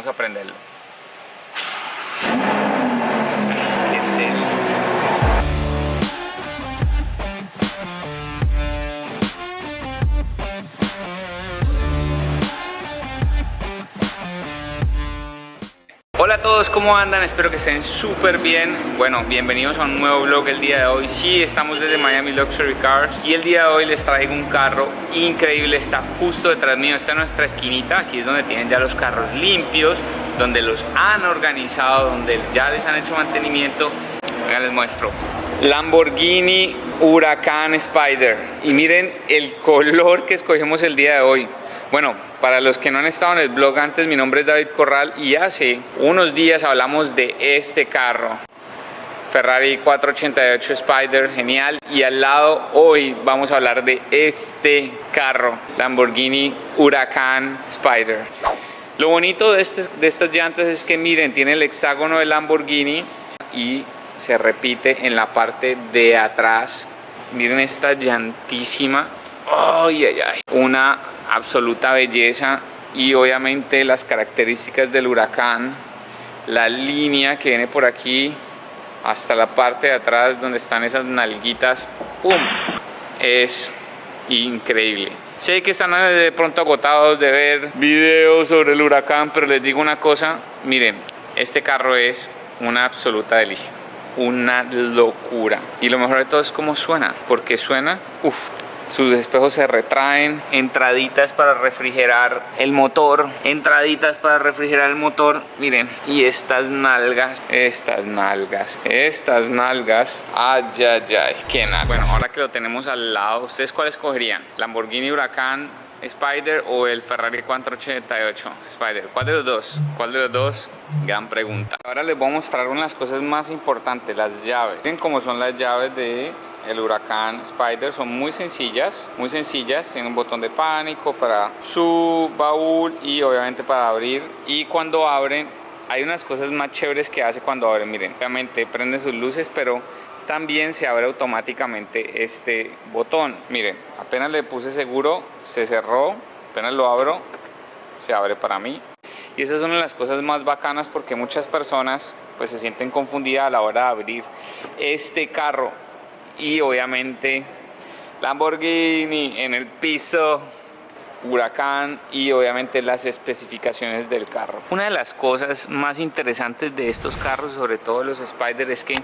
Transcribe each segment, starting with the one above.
vamos a prenderlo. ¿Cómo andan? Espero que estén súper bien. Bueno, bienvenidos a un nuevo vlog el día de hoy. Sí, estamos desde Miami Luxury Cars y el día de hoy les traigo un carro increíble. Está justo detrás mío, está en nuestra esquinita. Aquí es donde tienen ya los carros limpios, donde los han organizado, donde ya les han hecho mantenimiento. Venga, les muestro. Lamborghini Huracán Spider. Y miren el color que escogimos el día de hoy. Bueno, para los que no han estado en el blog antes, mi nombre es David Corral y hace unos días hablamos de este carro. Ferrari 488 Spider, genial. Y al lado hoy vamos a hablar de este carro, Lamborghini Huracán Spider. Lo bonito de, este, de estas llantas es que miren, tiene el hexágono de Lamborghini y se repite en la parte de atrás. Miren esta llantísima. Ay, ay, ay. Una absoluta belleza y obviamente las características del huracán, la línea que viene por aquí hasta la parte de atrás donde están esas nalguitas, ¡pum! Es increíble. Sé que están de pronto agotados de ver videos sobre el huracán, pero les digo una cosa, miren, este carro es una absoluta delicia, una locura. Y lo mejor de todo es cómo suena, porque suena, uff, sus espejos se retraen, entraditas para refrigerar el motor, entraditas para refrigerar el motor, miren, y estas nalgas, estas nalgas, estas nalgas, ay, ay, ay, qué nalgas. Bueno, ahora que lo tenemos al lado, ¿ustedes cuál escogerían? ¿Lamborghini Huracán Spider o el Ferrari 488 Spider? ¿Cuál de los dos? ¿Cuál de los dos? Gran pregunta. Ahora les voy a mostrar unas cosas más importantes, las llaves. Miren cómo son las llaves de el Huracán Spider son muy sencillas, muy sencillas, tienen un botón de pánico para su baúl y obviamente para abrir. Y cuando abren hay unas cosas más chéveres que hace cuando abren, miren, obviamente prende sus luces pero también se abre automáticamente este botón, miren, apenas le puse seguro, se cerró, apenas lo abro, se abre para mí. Y esa es una de las cosas más bacanas porque muchas personas pues se sienten confundidas a la hora de abrir este carro y obviamente Lamborghini en el piso huracán y obviamente las especificaciones del carro. Una de las cosas más interesantes de estos carros, sobre todo los Spider, es que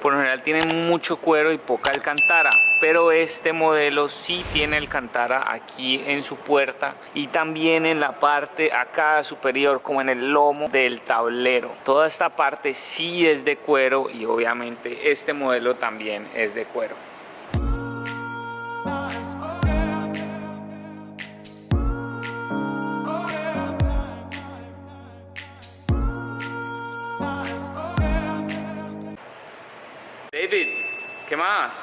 por lo general tienen mucho cuero y poca alcantara, pero este modelo sí tiene alcantara aquí en su puerta y también en la parte acá superior como en el lomo del tablero. Toda esta parte sí es de cuero y obviamente este modelo también es de cuero. ¿Qué más?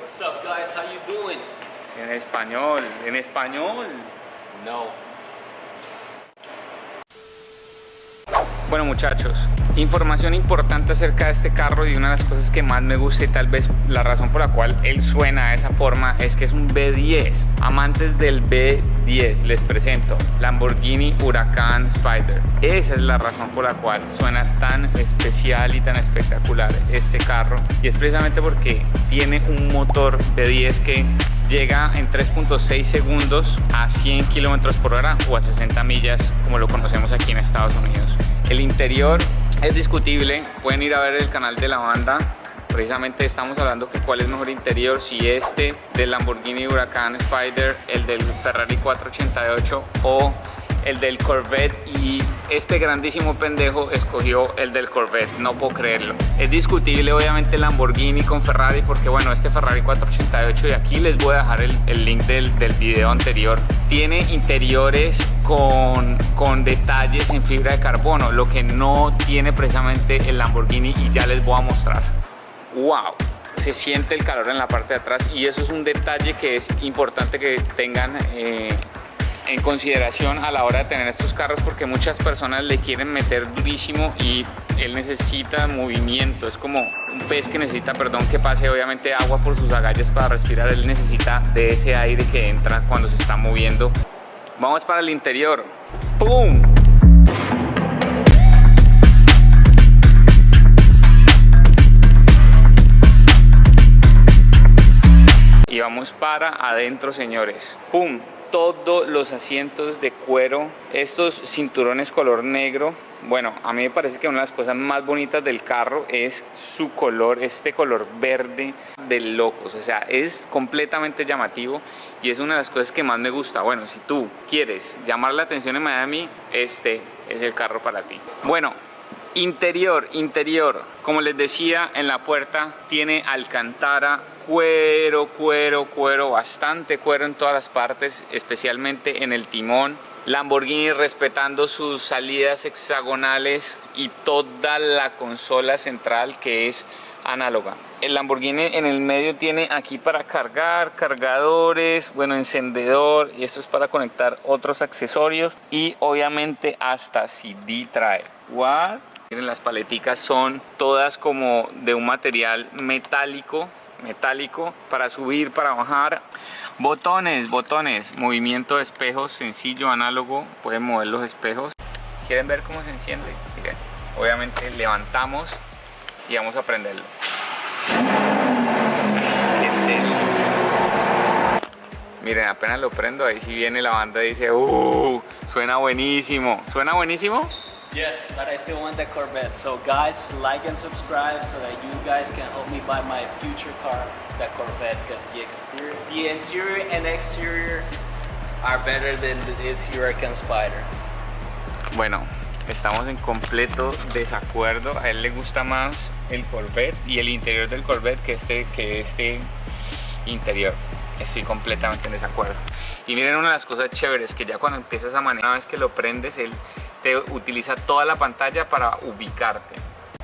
What's up, guys? How you doing? En español, en español. No. Bueno muchachos, información importante acerca de este carro y una de las cosas que más me gusta y tal vez la razón por la cual él suena de esa forma es que es un B10. Amantes del B10, les presento Lamborghini Huracán Spider. Esa es la razón por la cual suena tan especial y tan espectacular este carro y es precisamente porque tiene un motor B10 que llega en 3.6 segundos a 100 kilómetros por hora o a 60 millas como lo conocemos aquí en Estados Unidos. El interior es discutible, pueden ir a ver el canal de la banda. Precisamente estamos hablando que cuál es mejor interior, si este del Lamborghini Huracán Spider, el del Ferrari 488 o el del Corvette y este grandísimo pendejo escogió el del Corvette, no puedo creerlo. Es discutible obviamente el Lamborghini con Ferrari porque bueno, este Ferrari 488 y aquí les voy a dejar el, el link del, del, video anterior. Tiene interiores con, con detalles en fibra de carbono, lo que no tiene precisamente el Lamborghini y ya les voy a mostrar. ¡Wow! se siente el calor en la parte de atrás y eso es un detalle que es importante que tengan eh, en consideración a la hora de tener estos carros porque muchas personas le quieren meter durísimo y él necesita movimiento, es como un pez que necesita, perdón, que pase obviamente agua por sus agallas para respirar, él necesita de ese aire que entra cuando se está moviendo. Vamos para el interior. ¡Pum! Vámonos para adentro, señores. ¡Pum! Todos los asientos de cuero, estos cinturones color negro. Bueno, a mí me parece que una de las cosas más bonitas del carro es su color, este color verde de locos. O sea, es completamente llamativo y es una de las cosas que más me gusta. Bueno, si tú quieres llamar la atención en Miami, este es el carro para ti. Bueno, Interior, interior, como les decía en la puerta tiene alcantara, cuero, cuero, cuero, bastante cuero en todas las partes, especialmente en el timón. Lamborghini respetando sus salidas hexagonales y toda la consola central que es análoga. El Lamborghini en el medio tiene aquí para cargar, cargadores, bueno, encendedor y esto es para conectar otros accesorios y obviamente hasta CD trae. What? Miren, las paleticas son todas como de un material metálico, metálico para subir, para bajar. Botones, botones, movimiento de espejos sencillo, análogo, pueden mover los espejos. ¿Quieren ver cómo se enciende? Miren, obviamente levantamos y vamos a prenderlo. Miren, apenas lo prendo, ahí sí viene la banda y dice, ¡Uh! Suena buenísimo. ¿Suena buenísimo? Yes, but I still want that Corvette. So guys, like and subscribe so that you guys can help me buy my future car, that Corvette, because the exterior, the interior and exterior are better than this Huracan Spider. Bueno, estamos en completo desacuerdo. A él le gusta más el Corvette y el interior del Corvette que este, que este interior. Estoy completamente en desacuerdo. Y miren una de las cosas chéveres que ya cuando empiezas a manejar, una vez que lo prendes, él te utiliza toda la pantalla para ubicarte.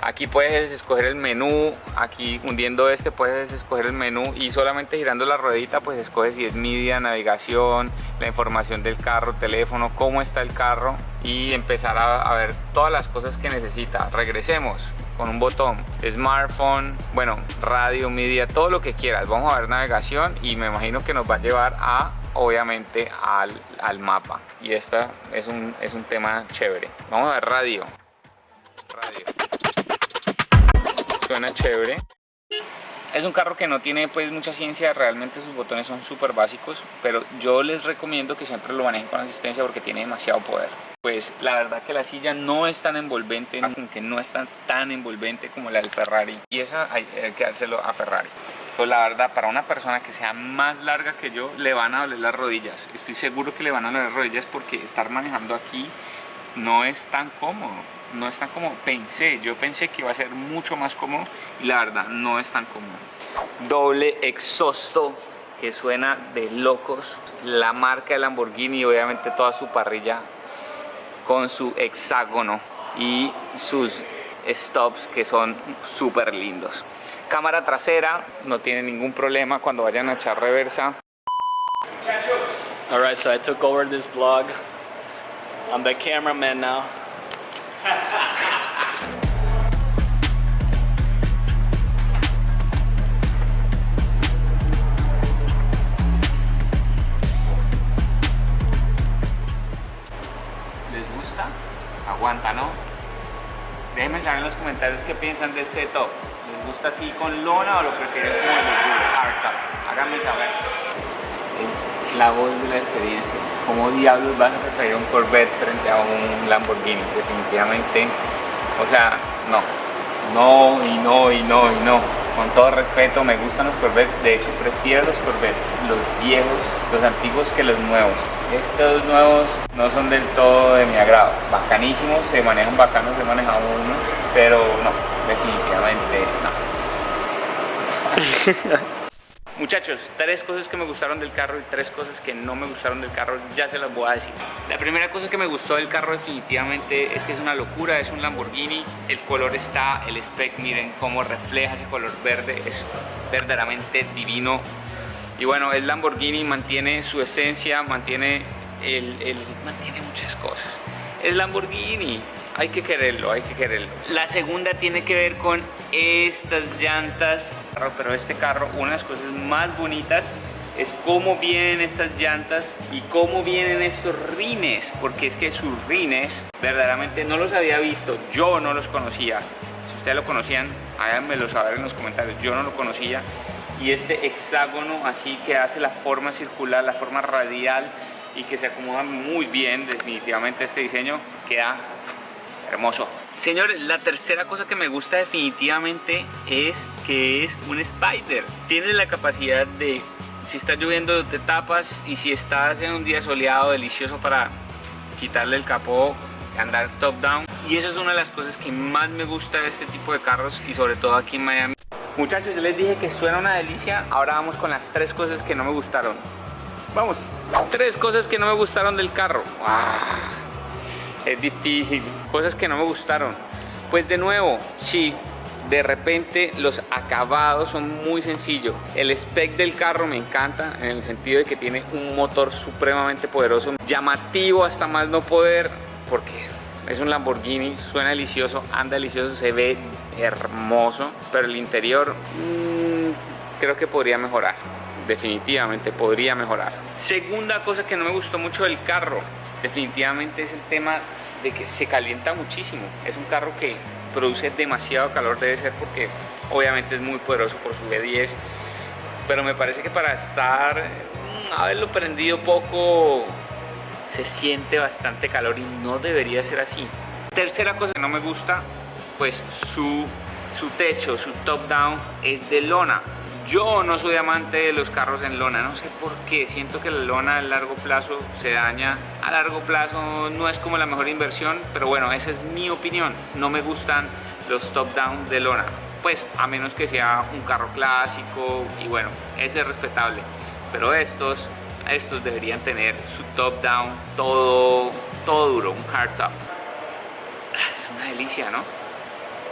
Aquí puedes escoger el menú, aquí hundiendo este puedes escoger el menú y solamente girando la ruedita pues escoges si es media, navegación, la información del carro, teléfono, cómo está el carro y empezar a, a ver todas las cosas que necesita. Regresemos con un botón, smartphone, bueno, radio, media, todo lo que quieras. Vamos a ver navegación y me imagino que nos va a llevar a obviamente al, al mapa y esta es un, es un tema chévere. Vamos a ver radio. Suena chévere. Es un carro que no tiene pues mucha ciencia, realmente sus botones son súper básicos, pero yo les recomiendo que siempre lo manejen con asistencia porque tiene demasiado poder. Pues la verdad que la silla no es tan envolvente, aunque no es tan, tan envolvente como la del Ferrari, y esa hay que dárselo a Ferrari. Pues la verdad, para una persona que sea más larga que yo, le van a doler las rodillas. Estoy seguro que le van a doler las rodillas porque estar manejando aquí no es tan cómodo no es tan como pensé. Yo pensé que iba a ser mucho más cómodo y la verdad no es tan cómodo. Doble exhausto que suena de locos. La marca de Lamborghini y obviamente toda su parrilla con su hexágono y sus stops que son súper lindos. Cámara trasera, no tiene ningún problema cuando vayan a echar reversa. Alright, so I took over this vlog. I'm the cameraman now. ¿Les gusta? Aguanta, ¿no? Déjenme saber en los comentarios qué piensan de este top. ¿Les gusta así con lona o lo prefieren como el hardtop? Háganme saber. Es la voz de la experiencia. ¿Cómo diablos vas a preferir un Corvette frente a un Lamborghini? Definitivamente, o sea, no. No y no y no y no. Con todo respeto, me gustan los Corvettes. De hecho, prefiero los Corvettes, los viejos, los antiguos que los nuevos. Estos nuevos no son del todo de mi agrado. Bacanísimos, se manejan bacanos, he manejado unos, pero no, definitivamente no. Muchachos, tres cosas que me gustaron del carro y tres cosas que no me gustaron del carro, ya se las voy a decir. La primera cosa que me gustó del carro definitivamente es que es una locura, es un Lamborghini, el color está, el spec, miren cómo refleja ese color verde, es verdaderamente divino. Y bueno, el Lamborghini mantiene su esencia, mantiene, el, el, mantiene muchas cosas. Es Lamborghini, hay que quererlo, hay que quererlo. La segunda tiene que ver con estas llantas pero este carro, una de las cosas más bonitas es cómo vienen estas llantas y cómo vienen estos rines, porque es que sus rines verdaderamente no los había visto, yo no los conocía. Si ustedes lo conocían, háganmelo saber en los comentarios, yo no lo conocía. y este hexágono así que hace la forma circular, la forma radial y que se acomoda muy bien, definitivamente este diseño queda hermoso. Señores, la tercera cosa que me gusta definitivamente es que es un Spider. Tiene la capacidad de, si está lloviendo te tapas y si estás en un día soleado delicioso para quitarle el capó, andar top down. Y eso es una de las cosas que más me gusta de este tipo de carros y sobre todo aquí en Miami. Muchachos, yo les dije que suena una delicia, ahora vamos con las tres cosas que no me gustaron. Vamos, tres cosas que no me gustaron del carro. Ah, es difícil, cosas que no me gustaron. Pues de nuevo, sí, de repente los acabados son muy sencillos. El spec del carro me encanta en el sentido de que tiene un motor supremamente poderoso, llamativo hasta más no poder, porque es un Lamborghini, suena delicioso, anda delicioso, se ve hermoso, pero el interior mmm, creo que podría mejorar. Definitivamente podría mejorar. Segunda cosa que no me gustó mucho del carro, definitivamente es el tema de que se calienta muchísimo. Es un carro que produce demasiado calor, debe ser porque obviamente es muy poderoso por su V10, pero me parece que para estar, mm, haberlo prendido poco, se siente bastante calor y no debería ser así. Tercera cosa que no me gusta, pues su, su techo, su top down es de lona. Yo no soy amante de los carros en lona, no sé por qué, siento que la lona a largo plazo se daña, a largo plazo no es como la mejor inversión, pero bueno, esa es mi opinión, no me gustan los top down de lona, pues a menos que sea un carro clásico y bueno, ese es respetable, pero estos estos deberían tener su top down todo, todo duro, un hard top. Es una delicia, ¿no?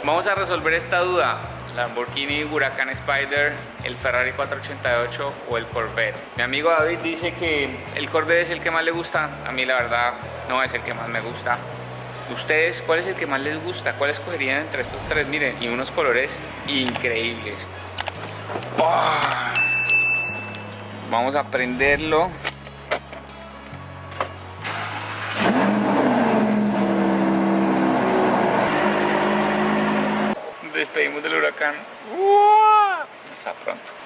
Vamos a resolver esta duda. Lamborghini Huracan Spider, el Ferrari 488 o el Corvette. Mi amigo David dice que el Corvette es el que más le gusta. A mí la verdad no es el que más me gusta. ¿Ustedes cuál es el que más les gusta? ¿Cuál escogerían entre estos tres? Miren, y unos colores increíbles. ¡Oh! Vamos a prenderlo. Huracán. Hasta pronto.